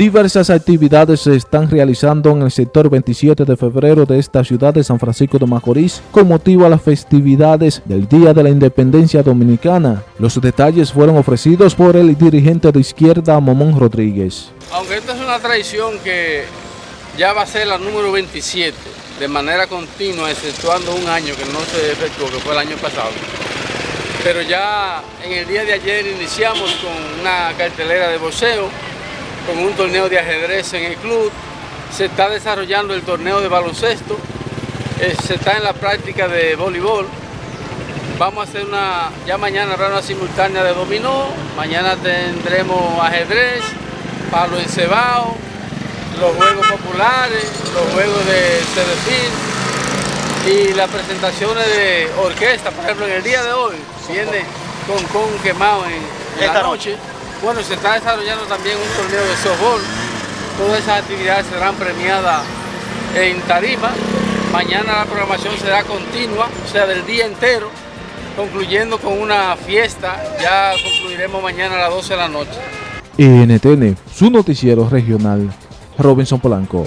Diversas actividades se están realizando en el sector 27 de febrero de esta ciudad de San Francisco de Macorís con motivo a las festividades del Día de la Independencia Dominicana. Los detalles fueron ofrecidos por el dirigente de izquierda Momón Rodríguez. Aunque esta es una tradición que ya va a ser la número 27 de manera continua, exceptuando un año que no se efectuó, que fue el año pasado. Pero ya en el día de ayer iniciamos con una cartelera de boxeo, con un torneo de ajedrez en el club, se está desarrollando el torneo de baloncesto, eh, se está en la práctica de voleibol, vamos a hacer una, ya mañana habrá una simultánea de dominó, mañana tendremos ajedrez, palo encebado, los juegos populares, los juegos de Cedefil y las presentaciones de orquesta, por ejemplo en el día de hoy viene con con quemado en, en la noche. Bueno, se está desarrollando también un torneo de softball. Todas esas actividades serán premiadas en tarima. Mañana la programación será continua, o sea, del día entero, concluyendo con una fiesta. Ya concluiremos mañana a las 12 de la noche. NTN, su noticiero regional, Robinson Polanco.